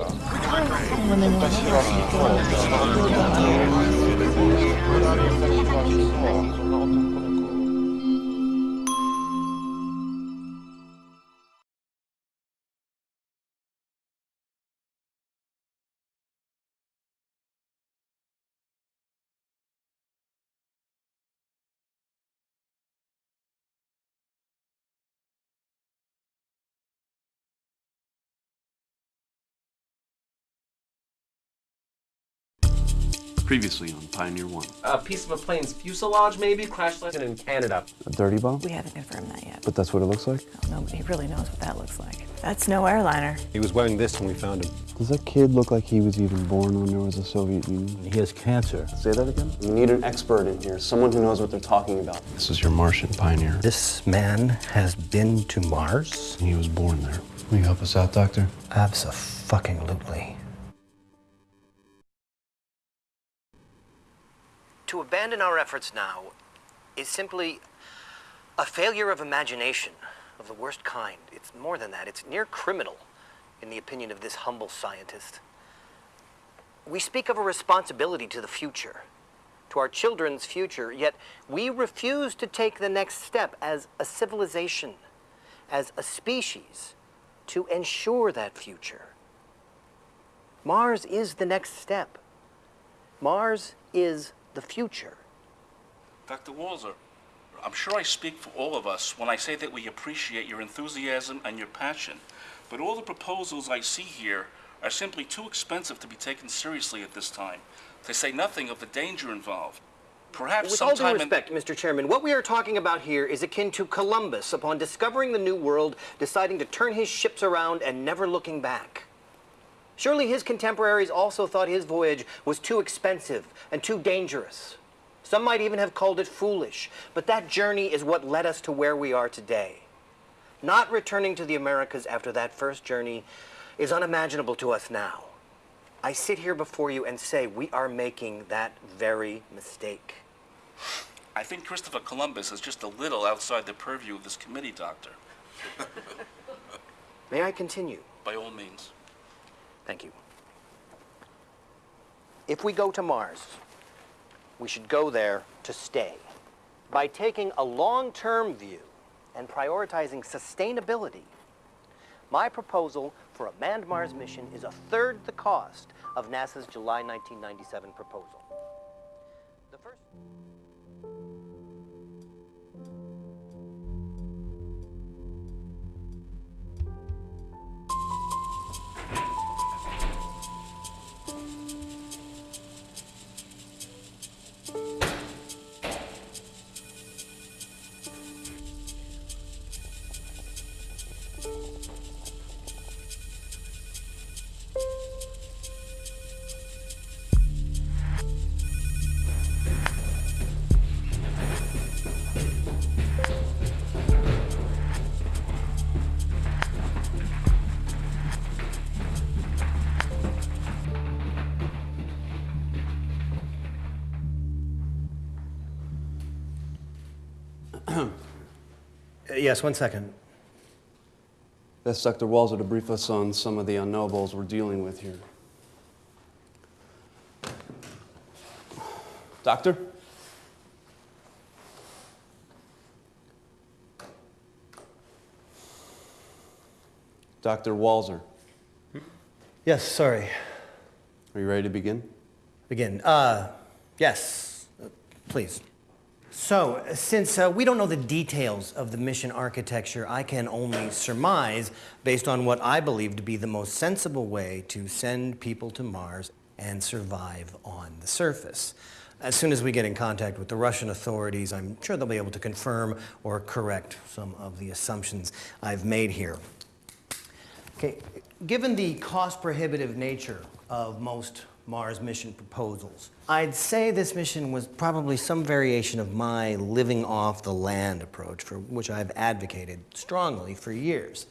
일단 시간이 좀 많이 지나가는 것 같아요. Previously on Pioneer One. A piece of a plane's fuselage, maybe, crash landed in Canada. A dirty bomb? We haven't confirmed that yet. But that's what it looks like? Oh, nobody really knows what that looks like. That's no airliner. He was wearing this when we found him. Does that kid look like he was even born when there was a Soviet Union? He has cancer. Say that again? We need an expert in here, someone who knows what they're talking about. This is your Martian pioneer. This man has been to Mars? He was born there. Will you help us out, Doctor? Absolutely. To abandon our efforts now is simply a failure of imagination of the worst kind. It's more than that, it's near criminal, in the opinion of this humble scientist. We speak of a responsibility to the future, to our children's future, yet we refuse to take the next step as a civilization, as a species, to ensure that future. Mars is the next step. Mars is the future. Dr. Walzer, I'm sure I speak for all of us when I say that we appreciate your enthusiasm and your passion. But all the proposals I see here are simply too expensive to be taken seriously at this time, to say nothing of the danger involved. Perhaps With all due respect, Mr. Chairman, what we are talking about here is akin to Columbus, upon discovering the New World, deciding to turn his ships around and never looking back. Surely his contemporaries also thought his voyage was too expensive and too dangerous. Some might even have called it foolish, but that journey is what led us to where we are today. Not returning to the Americas after that first journey is unimaginable to us now. I sit here before you and say we are making that very mistake. I think Christopher Columbus is just a little outside the purview of this committee, Doctor. May I continue? By all means. Thank you. If we go to Mars, we should go there to stay. By taking a long-term view and prioritizing sustainability, my proposal for a manned Mars mission is a third the cost of NASA's July 1997 proposal. Yes, one second. That's Dr. Walzer to brief us on some of the unknowables we're dealing with here. Doctor? Dr. Walzer, Yes, sorry. are you ready to begin? Begin. Uh, yes, please. So, since uh, we don't know the details of the mission architecture, I can only surmise based on what I believe to be the most sensible way to send people to Mars and survive on the surface. As soon as we get in contact with the Russian authorities, I'm sure they'll be able to confirm or correct some of the assumptions I've made here. Okay, given the cost prohibitive nature of most Mars mission proposals, I'd say this mission was probably some variation of my living off the land approach, for which I've advocated strongly for years.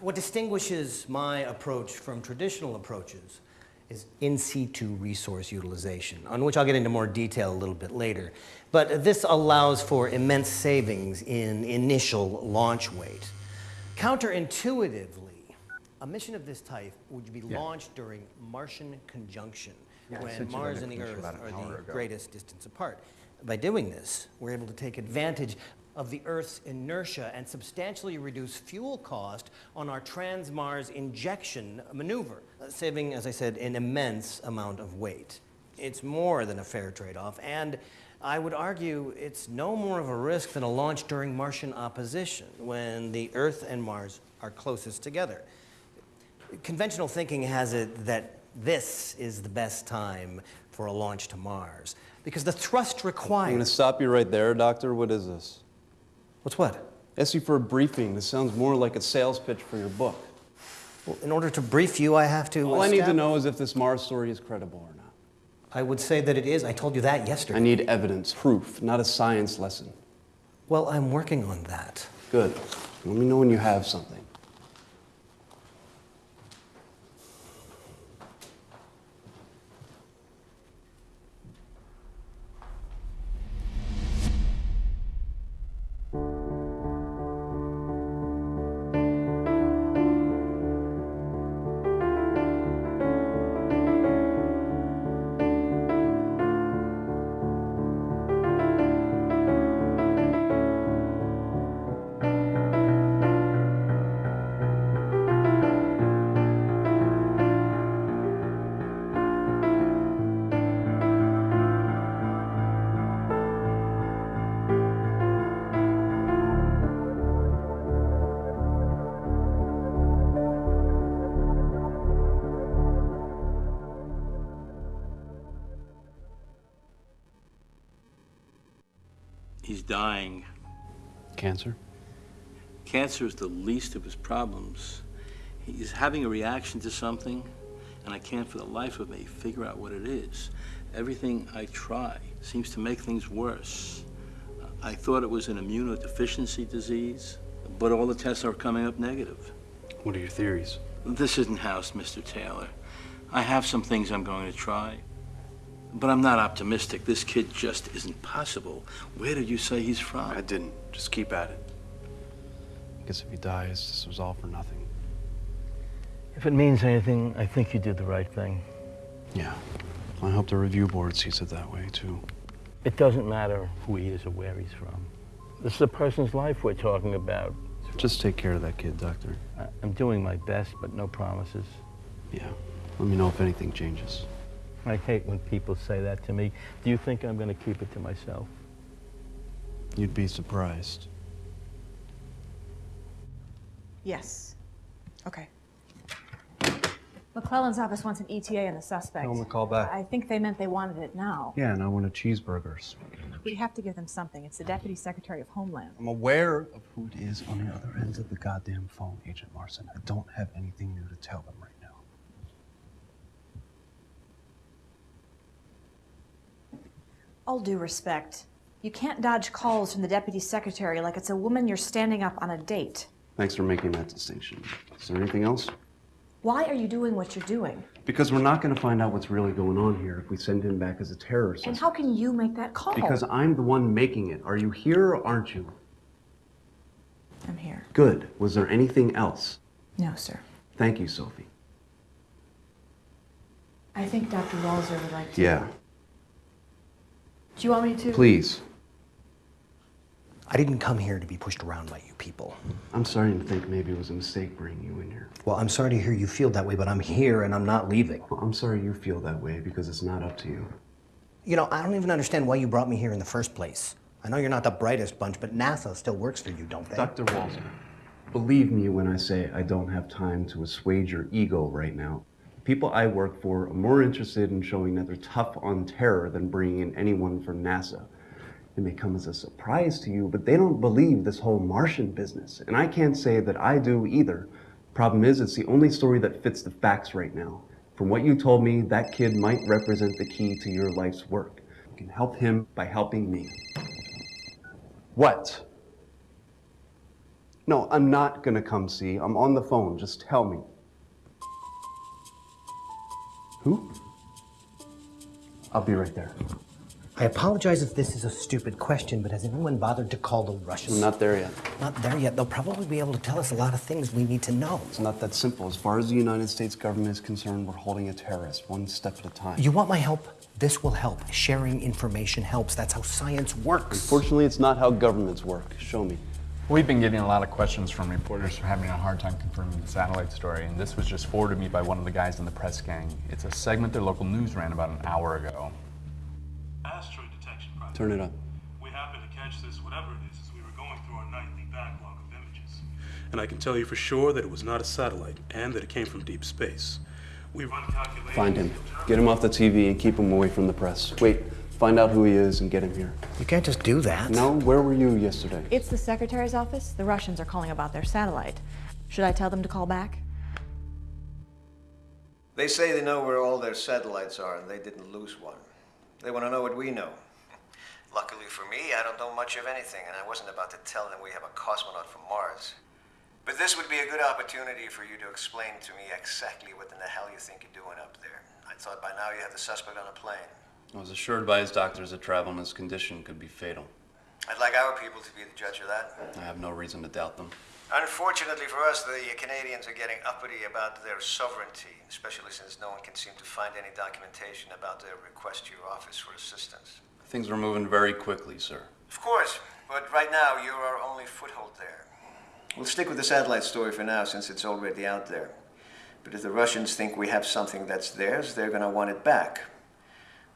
What distinguishes my approach from traditional approaches is in situ resource utilization, on which I'll get into more detail a little bit later. But this allows for immense savings in initial launch weight. Counterintuitively, A mission of this type would be Yeah. launched during Martian conjunction, Yeah, when sent you that Mars and the Earth an are the ago. greatest distance apart. By doing this, we're able to take advantage of the Earth's inertia and substantially reduce fuel cost on our trans-Mars injection maneuver, uh, saving, as I said, an immense amount of weight. It's more than a fair trade-off, and I would argue it's no more of a risk than a launch during Martian opposition, when the Earth and Mars are closest together. Conventional thinking has it that this is the best time for a launch to Mars, because the thrust required. I'm going to stop you right there, Doctor. What is this? What's what? You for a briefing. This sounds more like a sales pitch for your book. Well, in order to brief you, I have to... Uh, All I need to know is if this Mars story is credible or not. I would say that it is. I told you that yesterday. I need evidence, proof, not a science lesson. Well, I'm working on that. Good. Let me know when you have something. Dying. Cancer? Cancer is the least of his problems. He's having a reaction to something, and I can't for the life of me figure out what it is. Everything I try seems to make things worse. I thought it was an immunodeficiency disease, but all the tests are coming up negative. What are your theories? This isn't House, Mr. Taylor. I have some things I'm going to try. But I'm not optimistic. This kid just isn't possible. Where did you say he's from? I didn't. Just keep at it. I guess if he dies, this was all for nothing. If it means anything, I think you did the right thing. Yeah. I hope the review board sees it that way, too. It doesn't matter who he is or where he's from. This is a person's life we're talking about. Just take care of that kid, Doctor. I- I'm doing my best, but no promises. Yeah. Let me know if anything changes. I hate when people say that to me. Do you think I'm going to keep it to myself? You'd be surprised. Yes. Okay. McClellan's office wants an ETA on the suspect. Tell him to call back. I think they meant they wanted it now. Yeah, and I want a cheeseburgers. We have to give them something. It's the Deputy Secretary of Homeland. I'm aware of who it is on the other end of the goddamn phone, Agent Larson. I don't have anything new to tell them right All due respect, you can't dodge calls from the Deputy Secretary like it's a woman you're standing up on a date. Thanks for making that distinction. Is there anything else? Why are you doing what you're doing? Because we're not going to find out what's really going on here if we send him back as a terrorist. And how can you make that call? Because I'm the one making it. Are you here or aren't you? I'm here. Good. Was there anything else? No, sir. Thank you, Sophie. I think Dr. Walzer would like to. Yeah. Do you want me to? Please. I didn't come here to be pushed around by you people. I'm starting to think maybe it was a mistake bringing you in here. Well, I'm sorry to hear you feel that way, but I'm here and I'm not leaving. Well, I'm sorry you feel that way because it's not up to you. You know, I don't even understand why you brought me here in the first place. I know you're not the brightest bunch, but NASA still works for you, don't they? Dr. Walzer, believe me when I say I don't have time to assuage your ego right now. People I work for are more interested in showing that they're tough on terror than bringing in anyone from NASA. It may come as a surprise to you, but they don't believe this whole Martian business. And I can't say that I do either. Problem is, it's the only story that fits the facts right now. From what you told me, that kid might represent the key to your life's work. You can help him by helping me. What? No, I'm not gonna come see. I'm on the phone. Just tell me. Who? I'll be right there. I apologize if this is a stupid question, but has anyone bothered to call the Russians? I'm not there yet. Not there yet. They'll probably be able to tell us a lot of things we need to know. It's not that simple. As far as the United States government is concerned, we're holding a terrorist one step at a time. You want my help? This will help. Sharing information helps. That's how science works. Unfortunately, it's not how governments work. Show me. We've been getting a lot of questions from reporters for having a hard time confirming the satellite story, and this was just forwarded to me by one of the guys in the press gang. It's a segment their local news ran about an hour ago. Asteroid detection project. Turn it up. We happened to catch this, whatever it is, as we were going through our nightly backlog of images. And I can tell you for sure that it was not a satellite and that it came from deep space. We run calculations. Find him. Get him off the TV and keep him away from the press. Wait, find out who he is and get him here. You can't just do that. No, where were you yesterday? It's the secretary's office. The Russians are calling about their satellite. Should I tell them to call back? They say they know where all their satellites are and they didn't lose one. They want to know what we know. Luckily for me, I don't know much of anything, and I wasn't about to tell them we have a cosmonaut from Mars. But this would be a good opportunity for you to explain to me exactly what in the hell you think you're doing up there. I thought by now you had the suspect on a plane. I was assured by his doctors that travel in this condition could be fatal. I'd like our people to be the judge of that. I have no reason to doubt them. Unfortunately for us, the Canadians are getting uppity about their sovereignty, especially since no one can seem to find any documentation about their request to your office for assistance. Things are moving very quickly, sir. Of course, but right now you're our only foothold there. We'll stick with the satellite story for now since it's already out there. But if the Russians think we have something that's theirs, they're gonna want it back.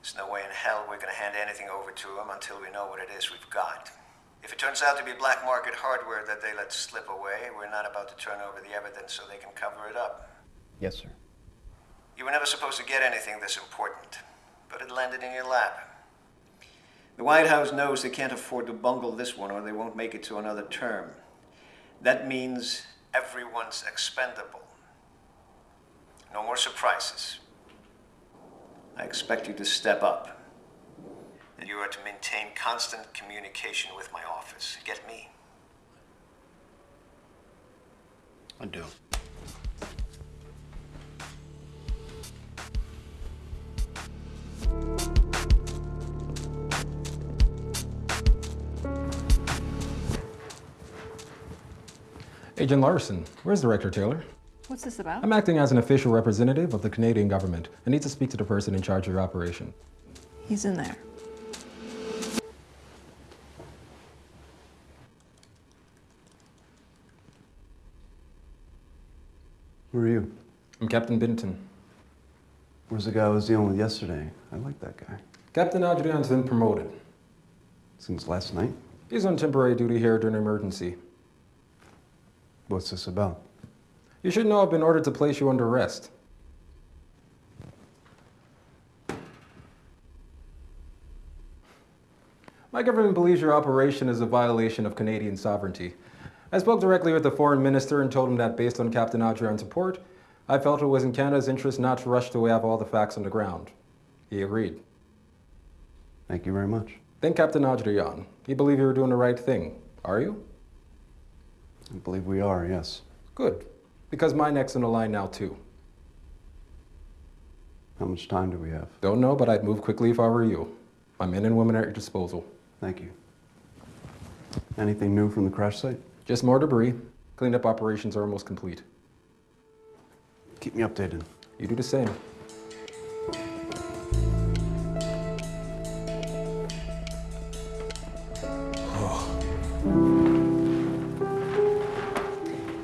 There's no way in hell we're gonna hand anything over to them until we know what it is we've got. If it turns out to be black market hardware that they let slip away, we're not about to turn over the evidence so they can cover it up. Yes, sir. You were never supposed to get anything this important, but it landed in your lap. The White House knows they can't afford to bungle this one or they won't make it to another term. That means everyone's expendable. No more surprises. I expect you to step up. And you are to maintain constant communication with my office. Get me? I do. Agent Larson, where's Director Taylor? What's this about? I'm acting as an official representative of the Canadian government. I need to speak to the person in charge of your operation. He's in there. Who are you? I'm Captain Binton. Where's the guy I was dealing with yesterday? I like that guy. Captain Adrian's been promoted. Since last night? He's on temporary duty here during an emergency. What's this about? You should know I've been ordered to place you under arrest. My government believes your operation is a violation of Canadian sovereignty. I spoke directly with the foreign minister and told him that based on Captain Adrian's report, I felt it was in Canada's interest not to rush to have all the facts on the ground. He agreed. Thank you very much. Then Captain Adrian, you believe you were doing the right thing, are you? I believe we are, yes. Good, because my neck's in the line now too. How much time do we have? Don't know, but I'd move quickly if I were you. My men and women are at your disposal. Thank you. Anything new from the crash site? Just more debris. Cleanup operations are almost complete. Keep me updated. You do the same.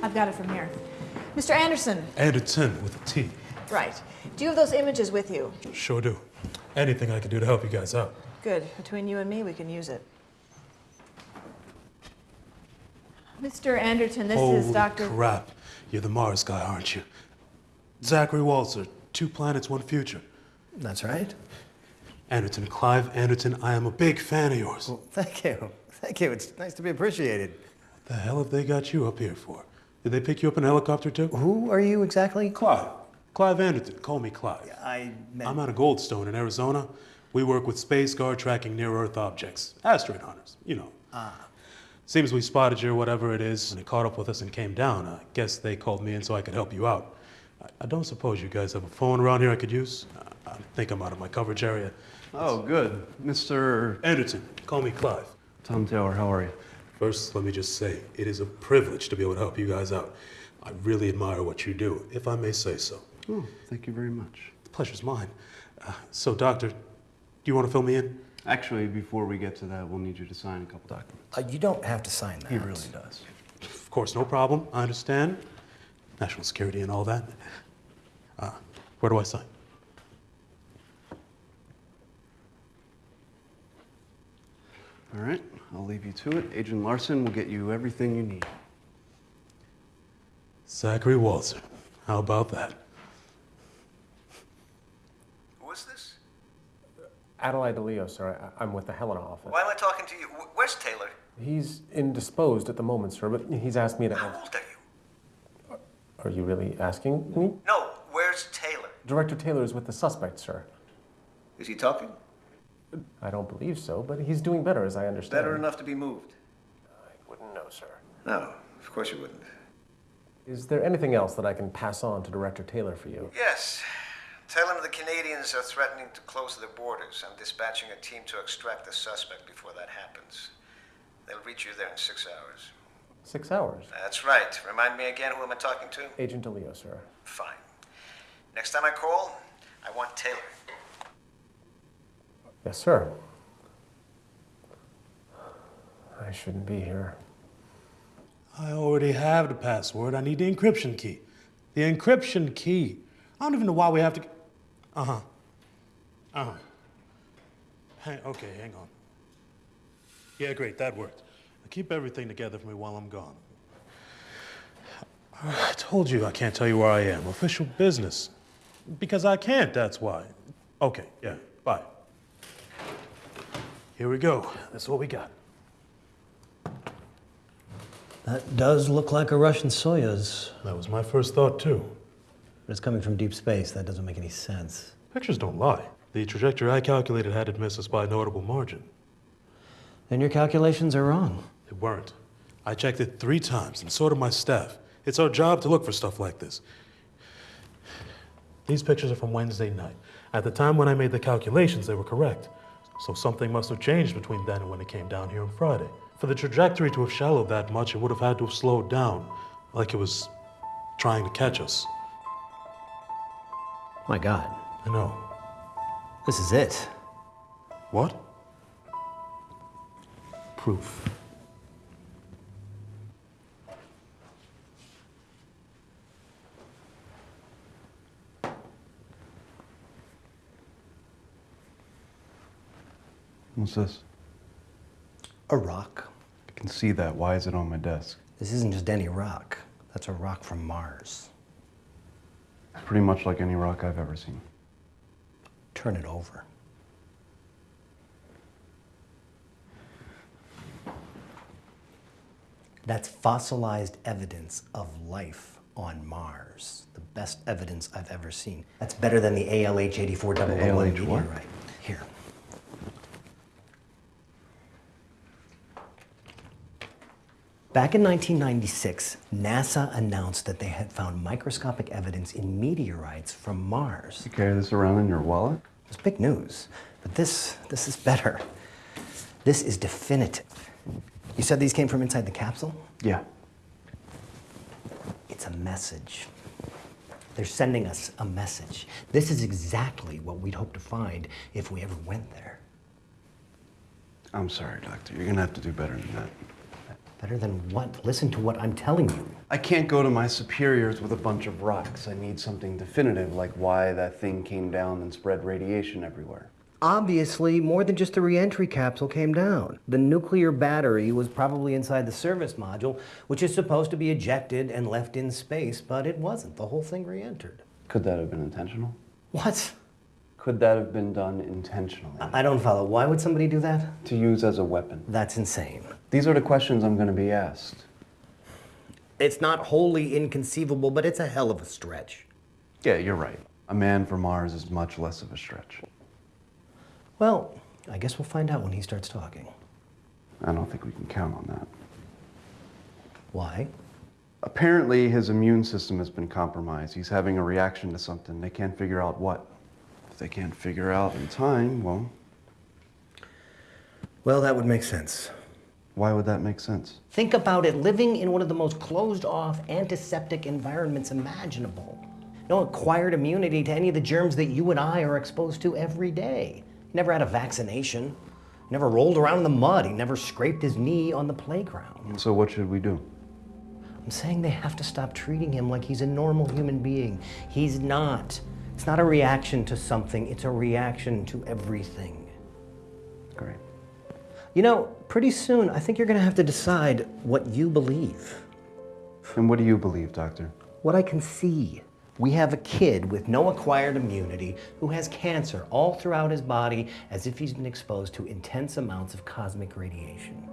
I've got it from here. Mr. Anderson. Anderton with a T. Right. Do you have those images with you? Sure do. Anything I can do to help you guys out. Good. Between you and me, we can use it. Mr. Anderton, this Holy is Dr. crap. You're the Mars guy, aren't you? Zachary Walzer, Two Planets, One Future. That's right. Anderton, Clive Anderton, I am a big fan of yours. Well, thank you. Thank you. It's nice to be appreciated. What the hell have they got you up here for? Did they pick you up in a helicopter too? Who are you exactly? Clive. Clive Anderton. Call me Clive. I meant... I'm out of Goldstone in Arizona. We work with Space Guard tracking near Earth objects. Asteroid hunters, you know. Ah. Seems we spotted you or whatever it is, and it caught up with us and came down. I guess they called me in so I could help you out. I, I don't suppose you guys have a phone around here I could use? Uh, I think I'm out of my coverage area. Oh, good. Mr. Anderton, call me Clive. Tom Taylor, how are you? First, let me just say, it is a privilege to be able to help you guys out. I really admire what you do, if I may say so. Oh, thank you very much. The pleasure's mine. Uh, so, Doctor, do you want to fill me in? Actually, before we get to that, we'll need you to sign a couple documents. Uh, you don't have to sign that. He really does. Of course, no problem. I understand. National security and all that. Uh, where do I sign? All right, I'll leave you to it. Agent Larson will get you everything you need. Zachary Walzer. How about that? Who is this? Adelaide DeLeo, sir. I- I'm with the Helena office. Why am I talking to you? Wh- Where's Taylor? He's indisposed at the moment, sir, but he's asked me to. How old are you? Are you really asking me? No, where's Taylor? Director Taylor is with the suspect, sir. Is he talking? I don't believe so, but he's doing better, as I understand. Better enough to be moved? I wouldn't know, sir. No, of course you wouldn't. Is there anything else that I can pass on to Director Taylor for you? Yes. Tell him the Canadians are threatening to close their borders. I'm dispatching a team to extract the suspect before that happens. They'll reach you there in six hours. Six hours. That's right. Remind me again who am I talking to? Agent DeLeo, sir. Fine. Next time I call, I want Taylor. Yes, sir. I shouldn't be here. I already have the password. I need the encryption key. The encryption key. I don't even know why we have to. Uh huh. Uh huh. Hang, okay, hang on. Yeah, great, that worked. Keep everything together for me while I'm gone. I told you I can't tell you where I am. Official business. Because I can't, that's why. Okay, yeah. Here we go. That's what we got. That does look like a Russian Soyuz. That was my first thought, too. But it's coming from deep space. That doesn't make any sense. Pictures don't lie. The trajectory I calculated had it miss us by a notable margin. Then your calculations are wrong. They weren't. I checked it three times, and so did my staff. It's our job to look for stuff like this. These pictures are from Wednesday night. At the time when I made the calculations, they were correct. So something must have changed between then and when it came down here on Friday. For the trajectory to have shallowed that much, it would have had to have slowed down, like it was trying to catch us. My God. I know. This is it. What? Proof. What's this? A rock. I can see that. Why is it on my desk? This isn't just any rock. That's a rock from Mars. It's pretty much like any rock I've ever seen. Turn it over. That's fossilized evidence of life on Mars. The best evidence I've ever seen. That's better than the ALH 8400 The ALH what? meteorite. Here. Back in 1996, NASA announced that they had found microscopic evidence in meteorites from Mars. You carry this around in your wallet? It's big news, but this this is better. This is definitive. You said these came from inside the capsule? Yeah. It's a message. They're sending us a message. This is exactly what we'd hope to find if we ever went there. I'm sorry, Doctor. You're gonna have to do better than that. Better than what? Listen to what I'm telling you. I can't go to my superiors with a bunch of rocks. I need something definitive, like why that thing came down and spread radiation everywhere. Obviously, more than just the reentry capsule came down. The nuclear battery was probably inside the service module, which is supposed to be ejected and left in space, but it wasn't. The whole thing re-entered. Could that have been intentional? What? Could that have been done intentionally? I don't follow. Why would somebody do that? To use as a weapon. That's insane. These are the questions I'm going to be asked. It's not wholly inconceivable, but it's a hell of a stretch. Yeah, you're right. A man from Mars is much less of a stretch. Well, I guess we'll find out when he starts talking. I don't think we can count on that. Why? Apparently, his immune system has been compromised. He's having a reaction to something. They can't figure out what. If they can't figure out in time, well, Well, that would make sense. Why would that make sense? Think about it living in one of the most closed off, antiseptic environments imaginable. No acquired immunity to any of the germs that you and I are exposed to every day. He never had a vaccination, he never rolled around in the mud, he never scraped his knee on the playground. So what should we do? I'm saying they have to stop treating him like he's a normal human being. He's not. It's not a reaction to something, it's a reaction to everything. Great. You know, pretty soon, I think you're gonna have to decide what you believe. And what do you believe, Doctor? What I can see. We have a kid with no acquired immunity who has cancer all throughout his body as if he's been exposed to intense amounts of cosmic radiation.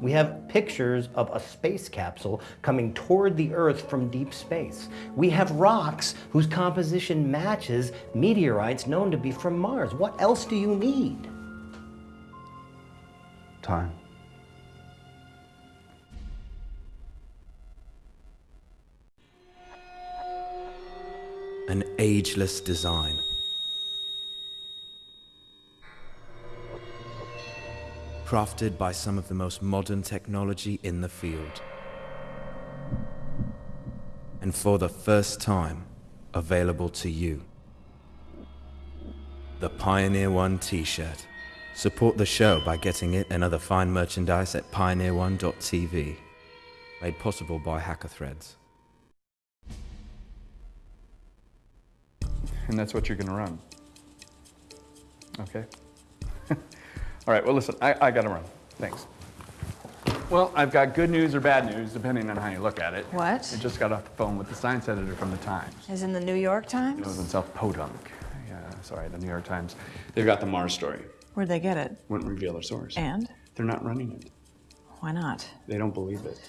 We have pictures of a space capsule coming toward the Earth from deep space. We have rocks whose composition matches meteorites known to be from Mars. What else do you need? Time. An ageless design. Crafted by some of the most modern technology in the field. And for the first time, available to you. The Pioneer One t-shirt. Support the show by getting it and other fine merchandise at pioneerone.tv. Made possible by Hacker Threads. And that's what you're going to run. Okay? All right, well, listen, I, I got to run. Thanks. Well, I've got good news or bad news, depending on how you look at it. What? I just got off the phone with the science editor from the Times. Is in the New York He Times? in South Podunk. Yeah, sorry, the New York Times. They've got the Mars story. Where'd they get it? Wouldn't reveal their source. And? They're not running it. Why not? They don't believe it.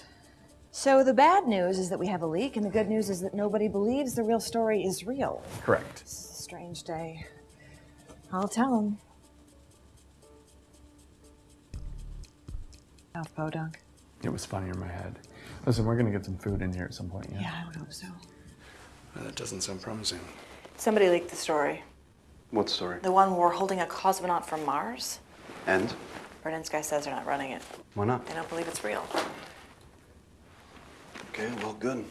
So the bad news is that we have a leak, and the good news is that nobody believes the real story is real. Correct. It's a strange day. I'll tell them. Oh, Podunk. It was funnier in my head. Listen, we're gonna get some food in here at some point, yeah? Yeah, I would hope so. That doesn't sound promising. Somebody leaked the story. What story? The one where we're holding a cosmonaut from Mars. And? Berdinsky says they're not running it. Why not? They don't believe it's real. Okay, well, good.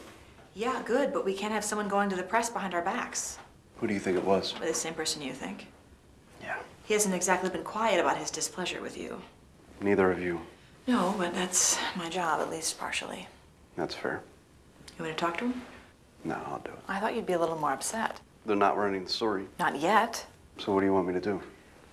Yeah, good, but we can't have someone going to the press behind our backs. Who do you think it was? The same person you think. Yeah. He hasn't exactly been quiet about his displeasure with you. Neither of you. No, but that's my job, at least partially. That's fair. You want to talk to him? No, I'll do it. I thought you'd be a little more upset. They're not running the story. Not yet. So what do you want me to do?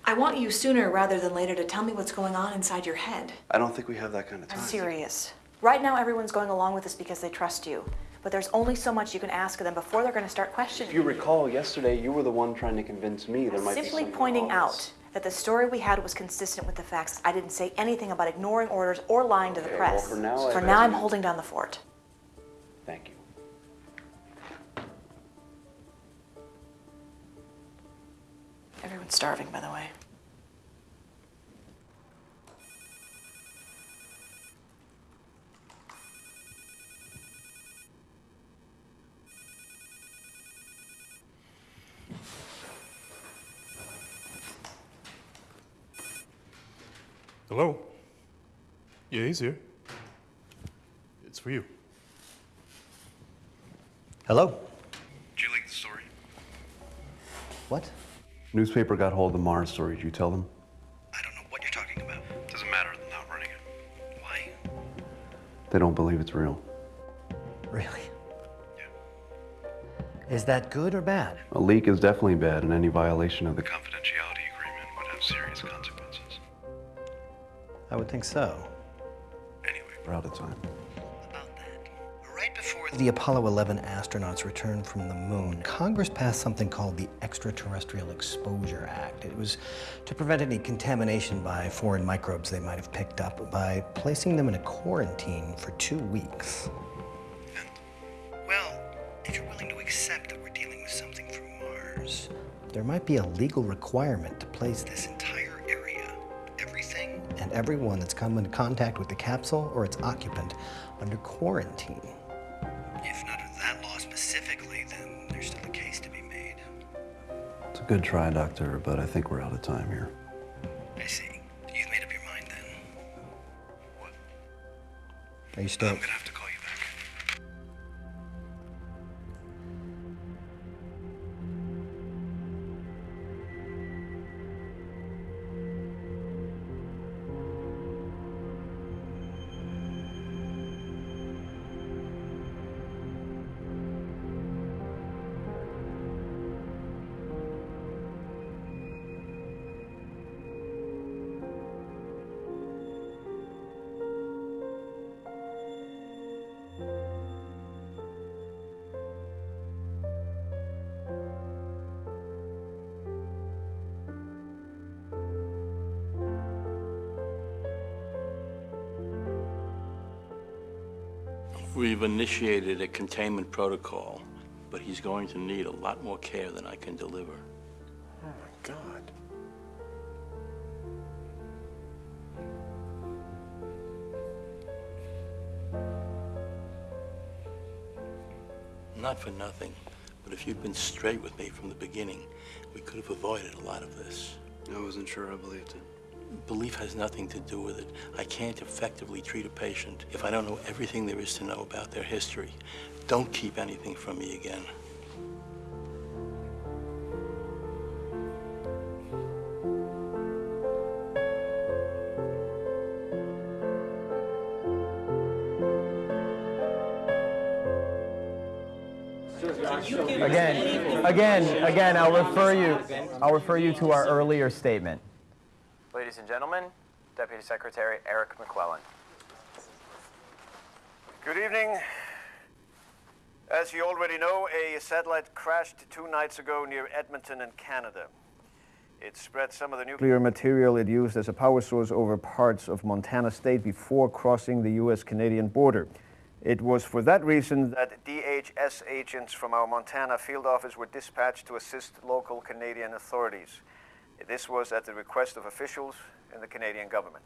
I want you sooner rather than later to tell me what's going on inside your head. I don't think we have that kind of I'm time. serious. Right now, everyone's going along with this because they trust you. But there's only so much you can ask of them before they're going to start questioning If you recall, yesterday you were the one trying to convince me there might be Simply pointing out that the story we had was consistent with the facts. I didn't say anything about ignoring orders or lying to the Okay, well, press. for now, for now, I'm holding down the fort. Thank you. Everyone's starving, by the way. Hello? Yeah, he's here. It's for you. Hello? Did you leak the story? What? Newspaper got hold of the Mars story. Did you tell them? I don't know what you're talking about? Doesn't matter. They're not running it. Why? They don't believe it's real. Really? Yeah. Is that good or bad? A leak is definitely bad, and any violation of the Confidentiality agreement would have serious consequences. I would think so. Anyway, we're out of time. The Apollo 11 astronauts returned from the moon. Congress passed something called the Extraterrestrial Exposure Act. It was to prevent any contamination by foreign microbes they might have picked up by placing them in a quarantine for two weeks. Well, if you're willing to accept that we're dealing with something from Mars, There might be a legal requirement to place this entire area, everything, and everyone that's come into contact with the capsule or its occupant under quarantine. Good try, Doctor, but I think we're out of time here. I see. You've made up your mind then. What? Are you still? We've initiated a containment protocol, but he's going to need a lot more care than I can deliver. Oh my God. Not for nothing, but if you'd been straight with me from the beginning, we could have avoided a lot of this. I wasn't sure I believed it. Belief has nothing to do with it. I can't effectively treat a patient if I don't know everything there is to know about their history. Don't keep anything from me again. Again, again, again, I'll refer you, I'll refer you to our earlier statement. Ladies and gentlemen, Deputy Secretary Eric McClellan. Good evening. As you already know, a satellite crashed two nights ago near Edmonton in Canada. It spread some of the nuclear material it used as a power source over parts of Montana state before crossing the U.S. Canadian border. It was for that reason that DHS agents from our Montana field office were dispatched to assist local Canadian authorities. This was at the request of officials in the Canadian government.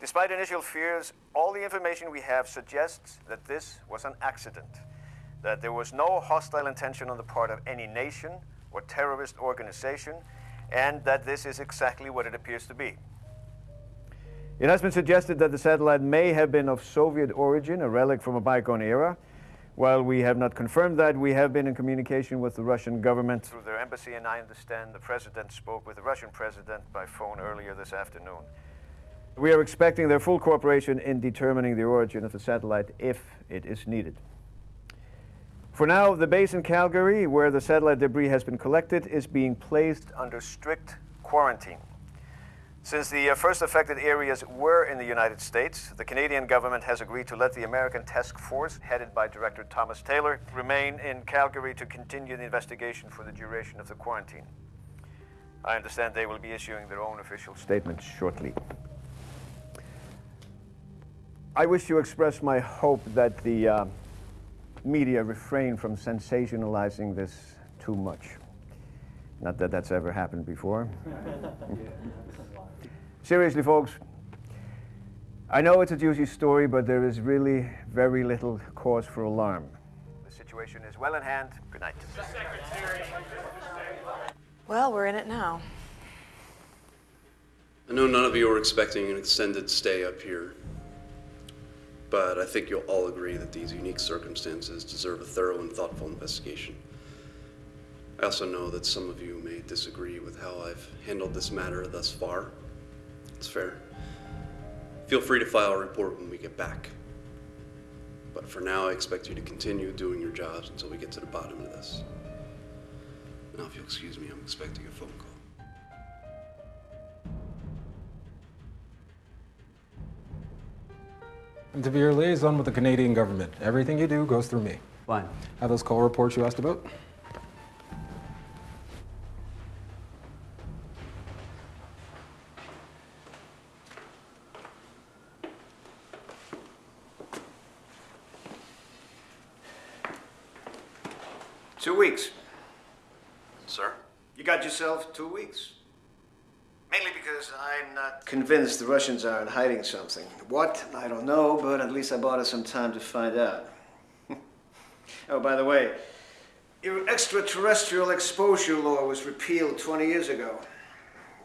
Despite initial fears, all the information we have suggests that this was an accident, that there was no hostile intention on the part of any nation or terrorist organization, and that this is exactly what it appears to be. It has been suggested that the satellite may have been of Soviet origin, a relic from a bygone era. While we have not confirmed that, we have been in communication with the Russian government through their embassy, and I understand the president spoke with the Russian president by phone earlier this afternoon. We are expecting their full cooperation in determining the origin of the satellite if it is needed. For now, the base in Calgary, where the satellite debris has been collected, is being placed under strict quarantine. Since the uh, first affected areas were in the United States, the Canadian government has agreed to let the American task force, headed by Director Thomas Taylor, remain in Calgary to continue the investigation for the duration of the quarantine. I understand they will be issuing their own official statements shortly. I wish to express my hope that the uh, media refrain from sensationalizing this too much. Not that that's ever happened before. Seriously, folks, I know it's a juicy story, but there is really very little cause for alarm. The situation is well in hand. Good night. Well, we're in it now. I know none of you are expecting an extended stay up here, but I think you'll all agree that these unique circumstances deserve a thorough and thoughtful investigation. I also know that some of you may disagree with how I've handled this matter thus far. It's fair. Feel free to file a report when we get back. But for now, I expect you to continue doing your jobs until we get to the bottom of this. Now, if you'll excuse me, I'm expecting a phone call. And to be your liaison with the Canadian government, everything you do goes through me. Fine. Have those call reports you asked about? Two weeks. Sir? You got yourself two weeks. Mainly because I'm not convinced the Russians aren't hiding something. What? I don't know, but at least I bought us some time to find out. oh, by the way, Your extraterrestrial exposure law was repealed 20 years ago.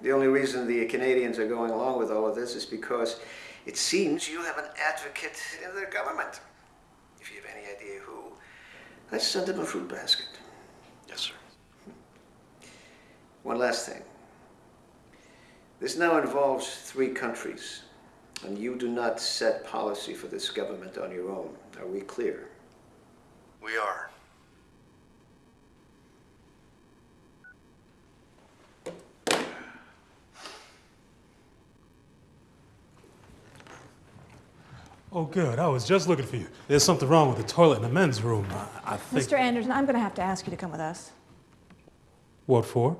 The only reason the Canadians are going along with all of this is because it seems you have an advocate in their government. If you have any idea who, let's send them a fruit basket. Yes, sir. One last thing. This now involves three countries, and you do not set policy for this government on your own. Are we clear? We are. Oh, good. I was just looking for you. There's something wrong with the toilet in the men's room. I, I think. Mr. Anderson, I'm going to have to ask you to come with us. What for?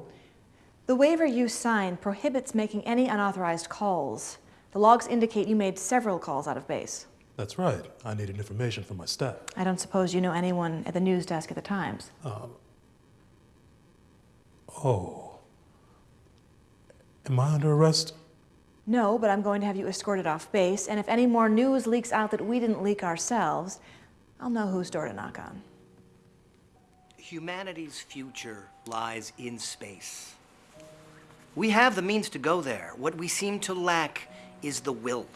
The waiver you signed prohibits making any unauthorized calls. The logs indicate you made several calls out of base. That's right. I needed information from my staff. I don't suppose you know anyone at the news desk at the Times. Um, oh. Am I under arrest? No, but I'm going to have you escorted off base, and if any more news leaks out that we didn't leak ourselves, I'll know whose door to knock on. Humanity's future lies in space. We have the means to go there. What we seem to lack is the will.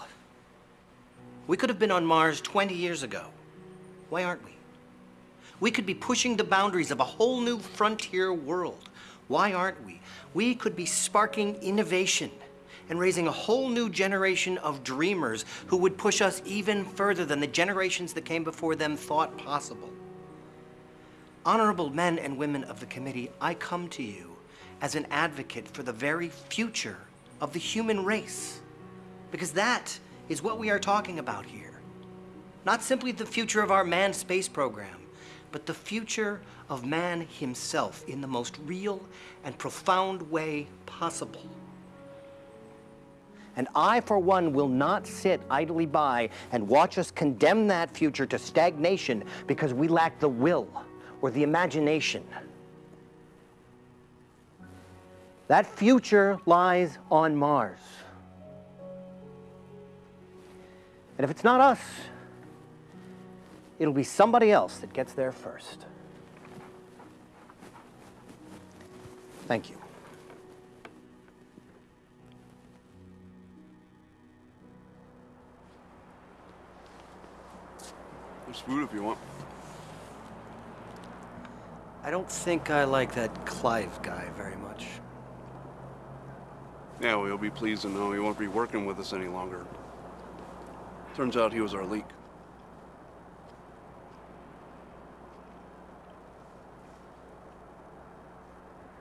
We could have been on Mars 20 years ago. Why aren't we? We could be pushing the boundaries of a whole new frontier world. Why aren't we? We could be sparking innovation and raising a whole new generation of dreamers who would push us even further than the generations that came before them thought possible. Honorable men and women of the committee, I come to you as an advocate for the very future of the human race. Because that is what we are talking about here. Not simply the future of our manned space program, but the future of man himself in the most real and profound way possible. And I, for one, will not sit idly by and watch us condemn that future to stagnation because we lack the will or the imagination. That future lies on Mars. And if it's not us, it'll be somebody else that gets there first. Thank you. There's food if you want. I don't think I like that Clive guy very much. Yeah, well, you'll be pleased to know he won't be working with us any longer. Turns out he was our leak.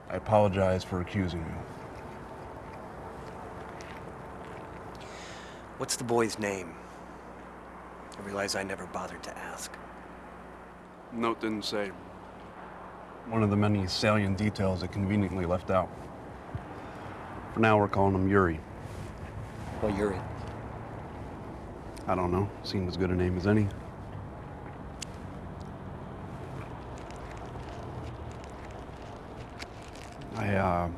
I apologize for accusing you. What's the boy's name? I realize I never bothered to ask. Note didn't say. One of the many salient details that conveniently left out. For now, we're calling him Yuri. Well, Yuri. I don't know. Seemed as good a name as any. I, uh,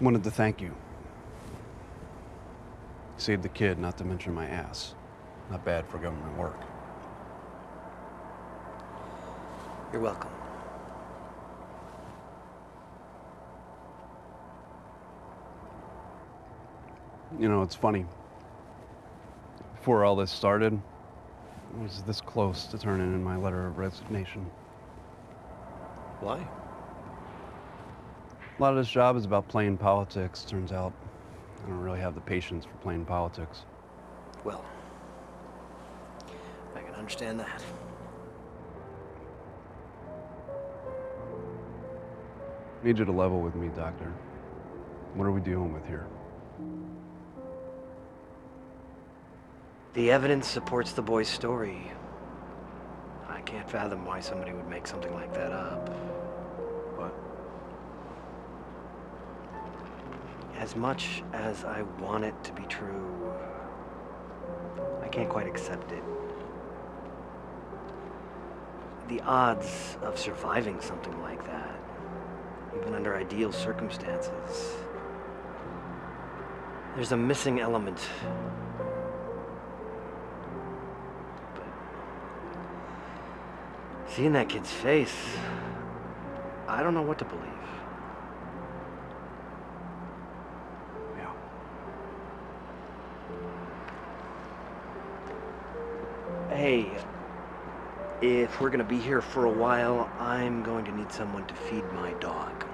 wanted to thank you. Saved the kid, not to mention my ass. Not bad for government work. You're welcome. You know, it's funny. Before all this started, I was this close to turning in my letter of resignation. Why? A lot of this job is about playing politics. Turns out I don't really have the patience for playing politics. Well, I can understand that. Need you to level with me, Doctor. What are we dealing with here? The evidence supports the boy's story. I can't fathom why somebody would make something like that up. What? As much as I want it to be true, I can't quite accept it. The odds of surviving something like that, even under ideal circumstances, there's a missing element. Seeing that kid's face, I don't know what to believe. Yeah. Hey, if we're gonna be here for a while, I'm going to need someone to feed my dog.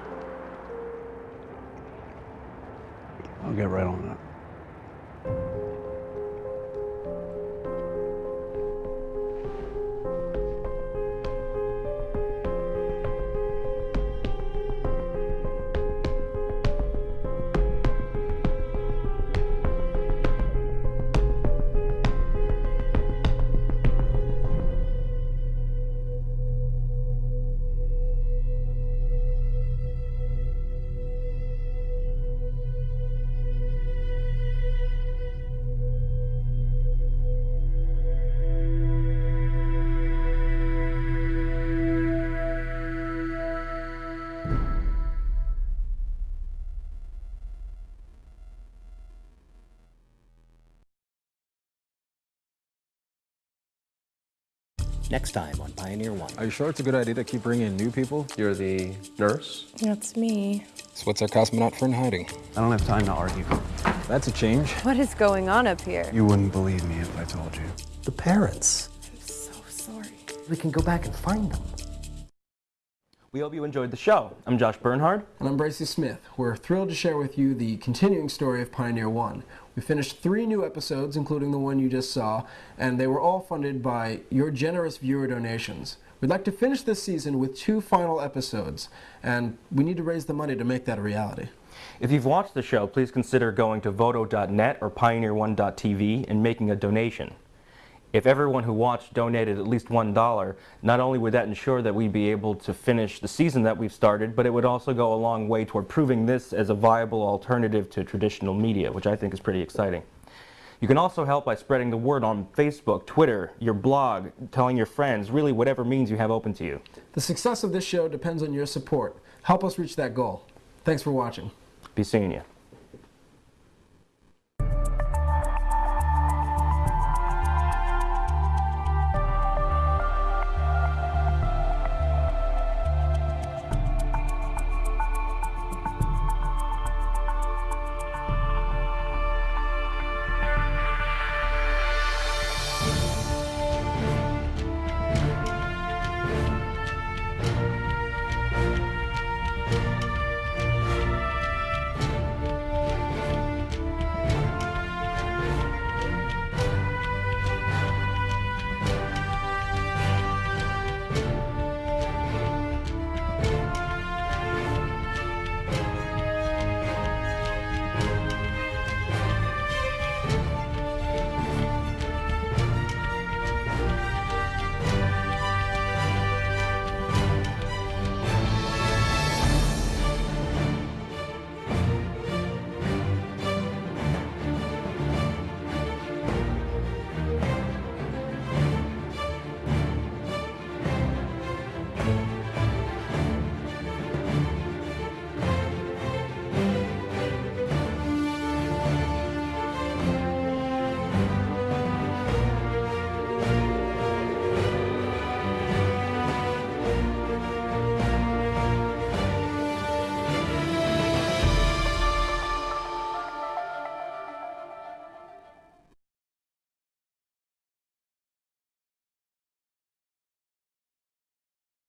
I'll get right on that. Next time on Pioneer One. Are you sure it's a good idea to keep bringing in new people? You're the nurse? That's me. So what's our cosmonaut friend hiding? I don't have time to argue. That's a change. What is going on up here? You wouldn't believe me if I told you. The parents. I'm so sorry. We can go back and find them. We hope you enjoyed the show. I'm Josh Bernhard. And I'm Bracey Smith. We're thrilled to share with you the continuing story of Pioneer One. We finished three new episodes, including the one you just saw, and they were all funded by your generous viewer donations. We'd like to finish this season with two final episodes, and we need to raise the money to make that a reality. If you've watched the show, please consider going to vodo.net or pioneer1.tv and making a donation. If everyone who watched donated at least $1, not only would that ensure that we'd be able to finish the season that we've started, but it would also go a long way toward proving this as a viable alternative to traditional media, which I think is pretty exciting. You can also help by spreading the word on Facebook, Twitter, your blog, telling your friends, really whatever means you have open to you. The success of this show depends on your support. Help us reach that goal. Thanks for watching. Be seeing you.